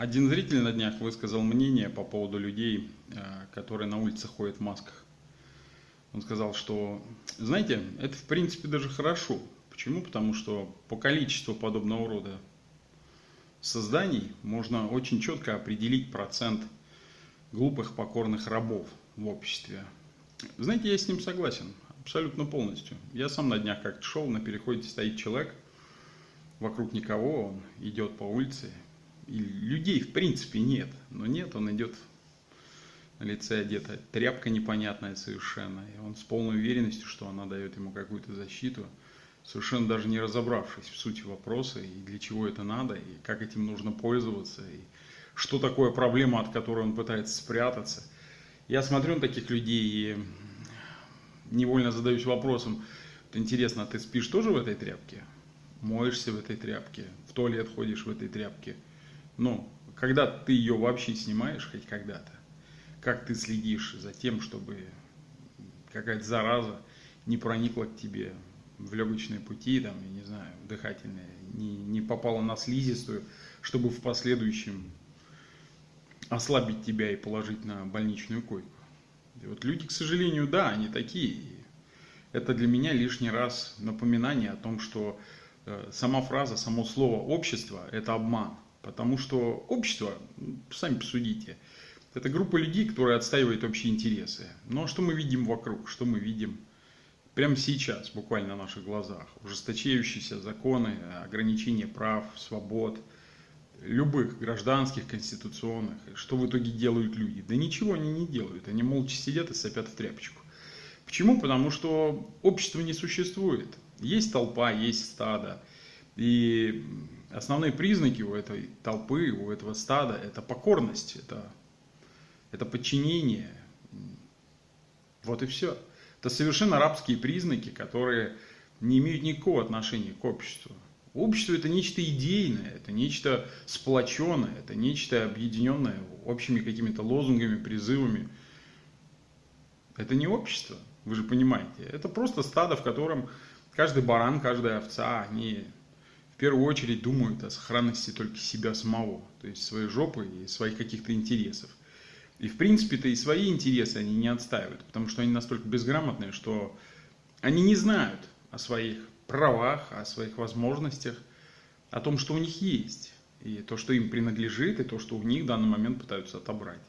Один зритель на днях высказал мнение по поводу людей, э, которые на улице ходят в масках. Он сказал, что, знаете, это в принципе даже хорошо. Почему? Потому что по количеству подобного рода созданий можно очень четко определить процент глупых покорных рабов в обществе. Знаете, я с ним согласен, абсолютно полностью. Я сам на днях как-то шел, на переходе стоит человек, вокруг никого, он идет по улице, и людей в принципе нет, но нет, он идет на лице одета тряпка непонятная совершенно, и он с полной уверенностью, что она дает ему какую-то защиту, совершенно даже не разобравшись в сути вопроса, и для чего это надо, и как этим нужно пользоваться, и что такое проблема, от которой он пытается спрятаться. Я смотрю на таких людей и невольно задаюсь вопросом, интересно, а ты спишь тоже в этой тряпке? Моешься в этой тряпке? В туалет ходишь в этой тряпке? Ну, когда ты ее вообще снимаешь, хоть когда-то? Как ты следишь за тем, чтобы какая-то зараза не проникла к тебе в легочные пути, там, я не знаю, дыхательные, не, не попала на слизистую, чтобы в последующем ослабить тебя и положить на больничную койку. И вот люди, к сожалению, да, они такие. Это для меня лишний раз напоминание о том, что э, сама фраза, само слово общество – это обман. Потому что общество, сами посудите, это группа людей, которые отстаивают общие интересы. Но что мы видим вокруг, что мы видим прямо сейчас, буквально на наших глазах? Ужесточающиеся законы, ограничения прав, свобод, любых гражданских, конституционных. Что в итоге делают люди? Да ничего они не делают, они молча сидят и сопят в тряпочку. Почему? Потому что общество не существует. Есть толпа, есть стадо. И основные признаки у этой толпы, у этого стада – это покорность, это это подчинение. Вот и все. Это совершенно рабские признаки, которые не имеют никакого отношения к обществу. Общество это нечто идейное, это нечто сплоченное, это нечто объединенное общими какими-то лозунгами, призывами. Это не общество, вы же понимаете. Это просто стадо, в котором каждый баран, каждая овца, они первую очередь думают о сохранности только себя самого, то есть своей жопы и своих каких-то интересов. И в принципе-то и свои интересы они не отстаивают, потому что они настолько безграмотные, что они не знают о своих правах, о своих возможностях, о том, что у них есть, и то, что им принадлежит, и то, что у них в данный момент пытаются отобрать.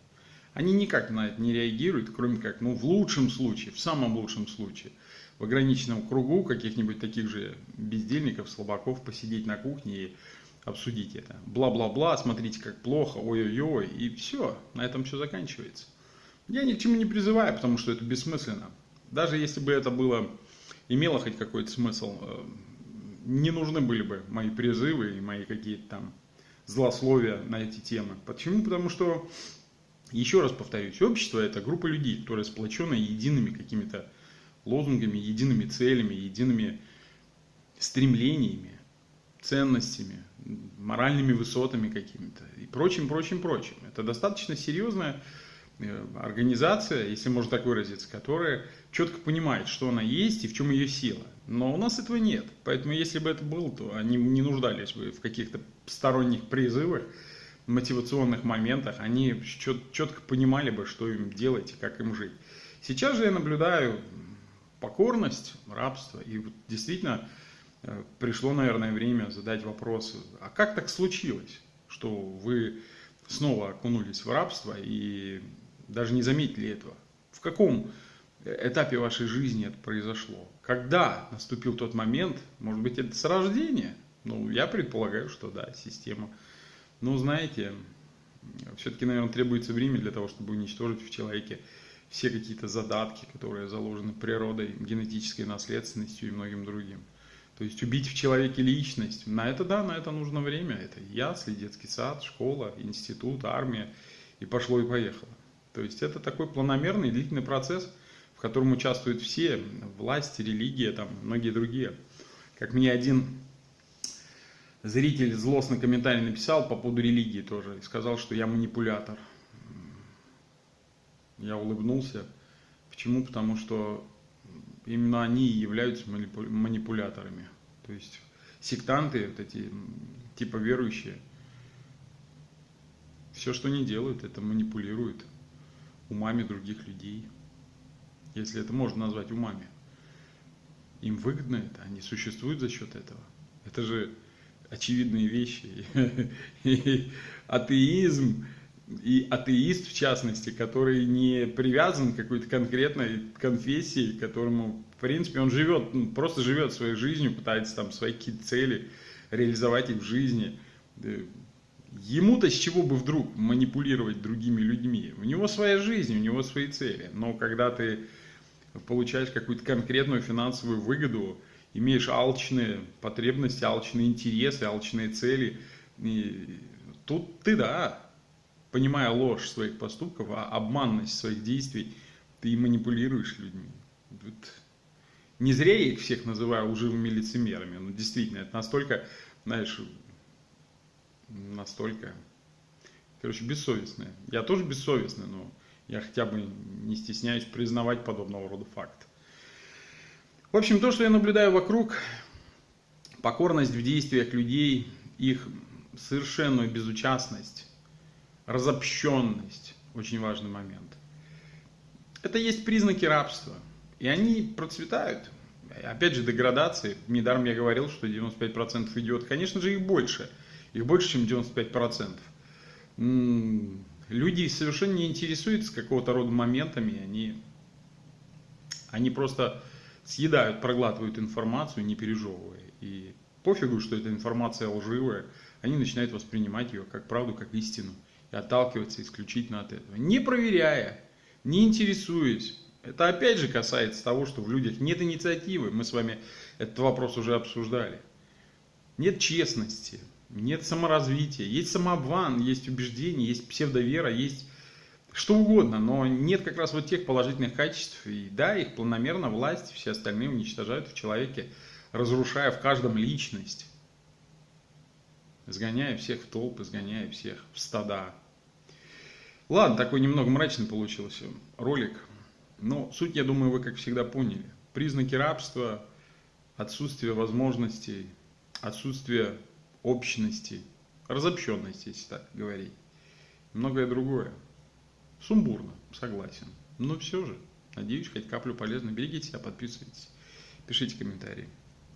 Они никак на это не реагируют, кроме как, ну, в лучшем случае, в самом лучшем случае, в ограниченном кругу каких-нибудь таких же бездельников, слабаков посидеть на кухне и обсудить это. Бла-бла-бла, смотрите, как плохо, ой-ой-ой, и все, на этом все заканчивается. Я ни к чему не призываю, потому что это бессмысленно. Даже если бы это было, имело хоть какой-то смысл, э, не нужны были бы мои призывы и мои какие-то там злословия на эти темы. Почему? Потому что, еще раз повторюсь, общество это группа людей, которые сплочены едиными какими-то лозунгами, едиными целями, едиными стремлениями, ценностями, моральными высотами какими-то и прочим, прочим, прочим. Это достаточно серьезная э, организация, если можно так выразиться, которая четко понимает, что она есть и в чем ее сила. Но у нас этого нет. Поэтому если бы это было, то они не нуждались бы в каких-то сторонних призывах, мотивационных моментах. Они четко понимали бы, что им делать и как им жить. Сейчас же я наблюдаю покорность, рабство. И вот действительно Э, пришло, наверное, время задать вопрос, а как так случилось, что вы снова окунулись в рабство и даже не заметили этого? В каком этапе вашей жизни это произошло? Когда наступил тот момент, может быть, это с рождения? Ну, я предполагаю, что да, система. Но, знаете, все-таки, наверное, требуется время для того, чтобы уничтожить в человеке все какие-то задатки, которые заложены природой, генетической наследственностью и многим другим. То есть убить в человеке личность, на это да, на это нужно время. Это ясли, детский сад, школа, институт, армия. И пошло и поехало. То есть это такой планомерный длительный процесс, в котором участвуют все, власти, религия, там, многие другие. Как мне один зритель злостный комментарий написал по поводу религии тоже, и сказал, что я манипулятор. Я улыбнулся. Почему? Потому что именно они являются манипуляторами. То есть сектанты, вот эти типа верующие, все, что они делают, это манипулируют умами других людей. Если это можно назвать умами. Им выгодно это, они существуют за счет этого. Это же очевидные вещи. И атеизм, и атеист в частности, который не привязан к какой-то конкретной конфессии, которому, в принципе, он живет, ну, просто живет своей жизнью, пытается там свои какие-то цели реализовать их в жизни. Ему-то с чего бы вдруг манипулировать другими людьми? У него своя жизнь, у него свои цели. Но когда ты получаешь какую-то конкретную финансовую выгоду, имеешь алчные потребности, алчные интересы, алчные цели, и тут ты, да, понимая ложь своих поступков, а обманность своих действий, ты манипулируешь людьми. Вот. Не зря я их всех называю лживыми лицемерами, но действительно, это настолько, знаешь, настолько, короче, бессовестные. Я тоже бессовестный, но я хотя бы не стесняюсь признавать подобного рода факт. В общем, то, что я наблюдаю вокруг, покорность в действиях людей, их совершенную безучастность, разобщенность, очень важный момент. Это есть признаки рабства, и они процветают. Опять же, деградации. Недаром я говорил, что 95% идет. Конечно же, их больше. Их больше, чем 95%. Люди совершенно не интересуются какого-то рода моментами. Они, они просто съедают, проглатывают информацию, не пережевывая. И пофигу, что эта информация лживая. Они начинают воспринимать ее как правду, как истину. И отталкиваться исключительно от этого. Не проверяя, не интересуясь. Это опять же касается того, что в людях нет инициативы. Мы с вами этот вопрос уже обсуждали. Нет честности, нет саморазвития, есть самообман, есть убеждение, есть псевдовера, есть что угодно, но нет как раз вот тех положительных качеств. И да, их планомерно власть, все остальные уничтожают в человеке, разрушая в каждом личность. Изгоняя всех в толпы, изгоняя всех в стада. Ладно, такой немного мрачный получился ролик. Но суть, я думаю, вы, как всегда, поняли. Признаки рабства, отсутствие возможностей, отсутствие общности, разобщенности, если так говорить. Многое другое. Сумбурно, согласен. Но все же, надеюсь, хоть каплю полезно. Берегите себя, подписывайтесь, пишите комментарии.